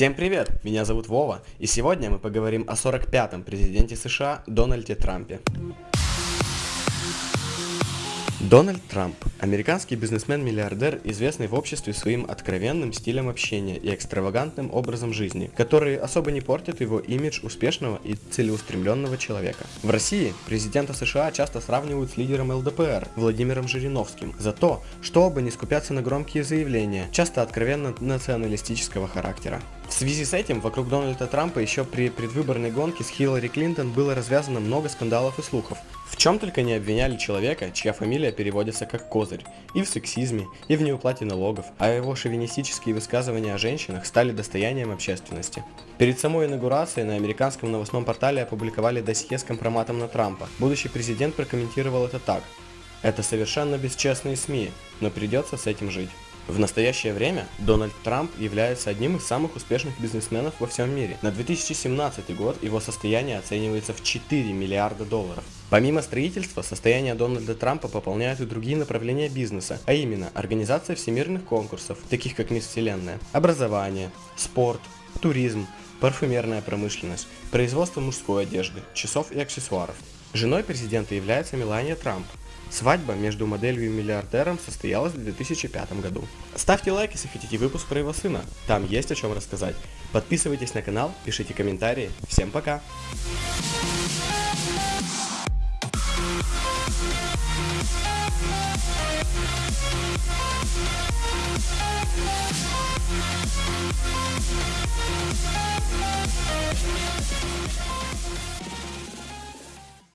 Всем привет! Меня зовут Вова, и сегодня мы поговорим о 45-м президенте США Дональде Трампе. Дональд Трамп – американский бизнесмен-миллиардер, известный в обществе своим откровенным стилем общения и экстравагантным образом жизни, которые особо не портят его имидж успешного и целеустремленного человека. В России президента США часто сравнивают с лидером ЛДПР Владимиром Жириновским за то, чтобы не скупяться на громкие заявления, часто откровенно националистического характера. В связи с этим вокруг Дональда Трампа еще при предвыборной гонке с Хиллари Клинтон было развязано много скандалов и слухов. В чем только не обвиняли человека, чья фамилия переводится как Козырь, и в сексизме, и в неуплате налогов, а его шовинистические высказывания о женщинах стали достоянием общественности. Перед самой инаугурацией на американском новостном портале опубликовали досье с компроматом на Трампа. Будущий президент прокомментировал это так. Это совершенно бесчестные СМИ, но придется с этим жить. В настоящее время Дональд Трамп является одним из самых успешных бизнесменов во всем мире. На 2017 год его состояние оценивается в 4 миллиарда долларов. Помимо строительства, состояние Дональда Трампа пополняют и другие направления бизнеса, а именно организация всемирных конкурсов, таких как Мисс Вселенная, образование, спорт, туризм, парфюмерная промышленность, производство мужской одежды, часов и аксессуаров. Женой президента является Мелания Трамп, Свадьба между моделью и миллиардером состоялась в 2005 году. Ставьте лайк, если хотите выпуск про его сына, там есть о чем рассказать. Подписывайтесь на канал, пишите комментарии. Всем пока! Bye.